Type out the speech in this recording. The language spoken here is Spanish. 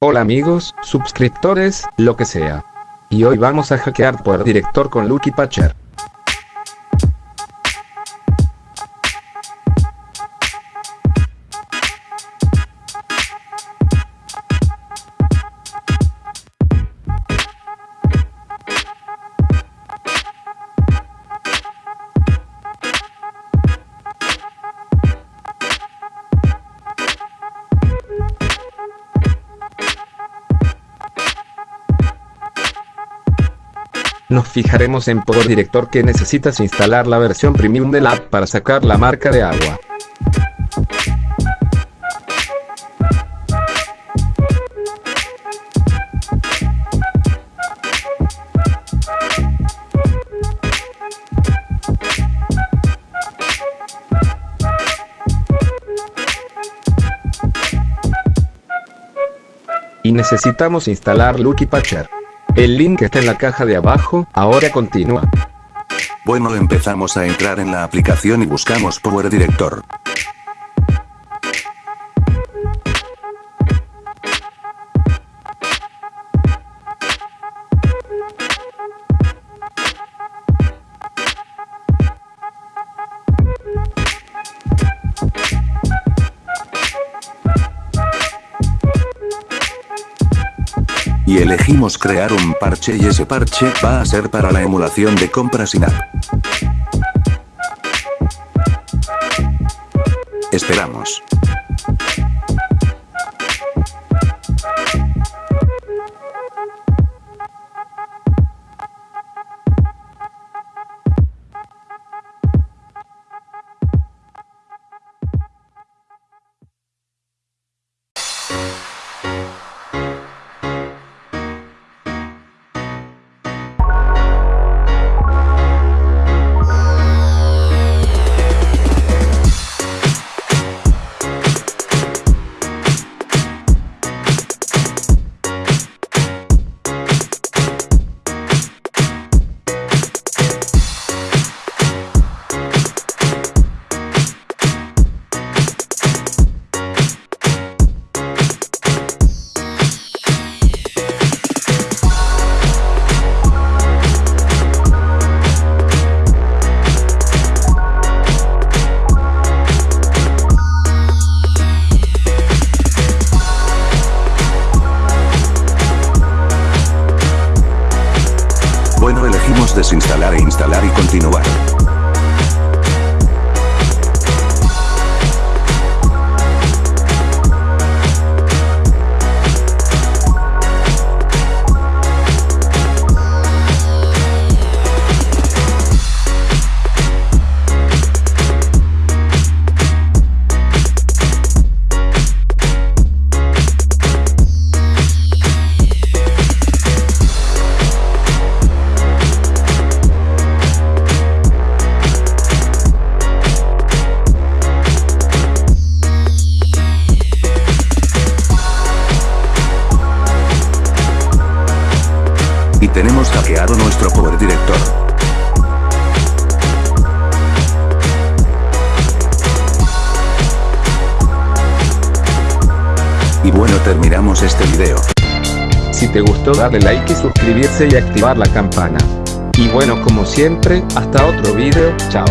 Hola amigos, suscriptores, lo que sea. Y hoy vamos a hackear por director con Lucky Patcher. Nos fijaremos en Power Director que necesitas instalar la versión premium de la app para sacar la marca de agua. Y necesitamos instalar Lucky Patcher. El link está en la caja de abajo, ahora continúa. Bueno empezamos a entrar en la aplicación y buscamos Power Director. Y elegimos crear un parche y ese parche va a ser para la emulación de compras in-app. Esperamos. Desinstalar e instalar y continuar. Y tenemos hackeado nuestro Power Director. Y bueno terminamos este video. Si te gustó darle like y suscribirse y activar la campana. Y bueno como siempre, hasta otro video, chao.